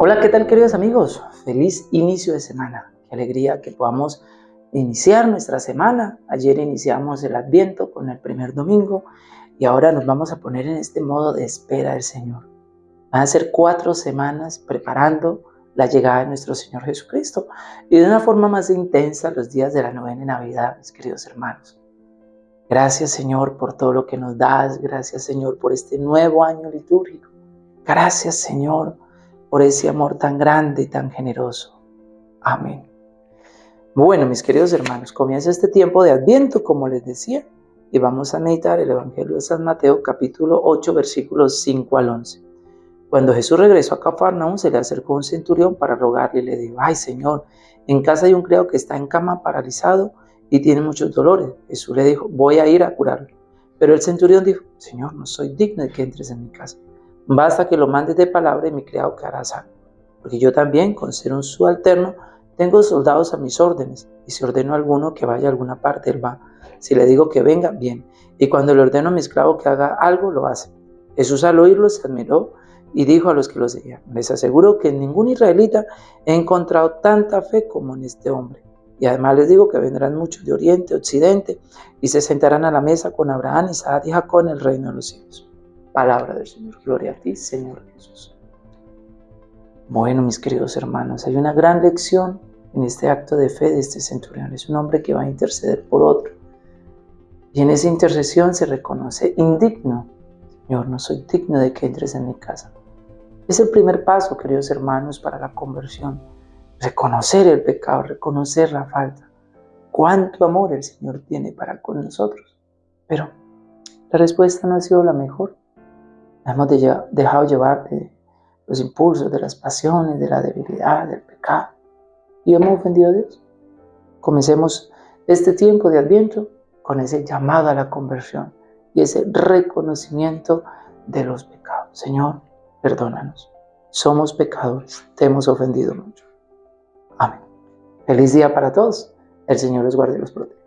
Hola, ¿qué tal queridos amigos? Feliz inicio de semana. Qué alegría que podamos iniciar nuestra semana. Ayer iniciamos el Adviento con el primer domingo y ahora nos vamos a poner en este modo de espera del Señor. Van a ser cuatro semanas preparando la llegada de nuestro Señor Jesucristo y de una forma más intensa los días de la novena Navidad, mis queridos hermanos. Gracias Señor por todo lo que nos das, gracias Señor por este nuevo año litúrgico. Gracias Señor por ese amor tan grande y tan generoso. Amén. Bueno, mis queridos hermanos, comienza este tiempo de Adviento, como les decía, y vamos a meditar el Evangelio de San Mateo, capítulo 8, versículos 5 al 11. Cuando Jesús regresó a Cafarnaúm, se le acercó un centurión para rogarle y le dijo, ay Señor, en casa hay un criado que está en cama paralizado y tiene muchos dolores. Jesús le dijo, voy a ir a curarlo. Pero el centurión dijo, Señor, no soy digno de que entres en mi casa. Basta que lo mandes de palabra y mi criado quedará sano. Porque yo también, con ser un subalterno, tengo soldados a mis órdenes. Y si ordeno a alguno que vaya a alguna parte, él va. Si le digo que venga, bien. Y cuando le ordeno a mi esclavo que haga algo, lo hace. Jesús al oírlo se admiró y dijo a los que lo seguían, les aseguro que en ningún israelita he encontrado tanta fe como en este hombre. Y además les digo que vendrán muchos de oriente, occidente, y se sentarán a la mesa con Abraham, Isaac y Jacob en el reino de los cielos. Palabra del Señor. Gloria a ti, Señor Jesús. Bueno, mis queridos hermanos, hay una gran lección en este acto de fe de este centurión. Es un hombre que va a interceder por otro. Y en esa intercesión se reconoce indigno. Señor, no soy digno de que entres en mi casa. Es el primer paso, queridos hermanos, para la conversión. Reconocer el pecado, reconocer la falta. Cuánto amor el Señor tiene para con nosotros. Pero la respuesta no ha sido la mejor hemos dejado llevar los impulsos, de las pasiones, de la debilidad, del pecado. Y hemos ofendido a Dios. Comencemos este tiempo de Adviento con ese llamado a la conversión y ese reconocimiento de los pecados. Señor, perdónanos. Somos pecadores, te hemos ofendido mucho. Amén. Feliz día para todos. El Señor los guarde y los proteja.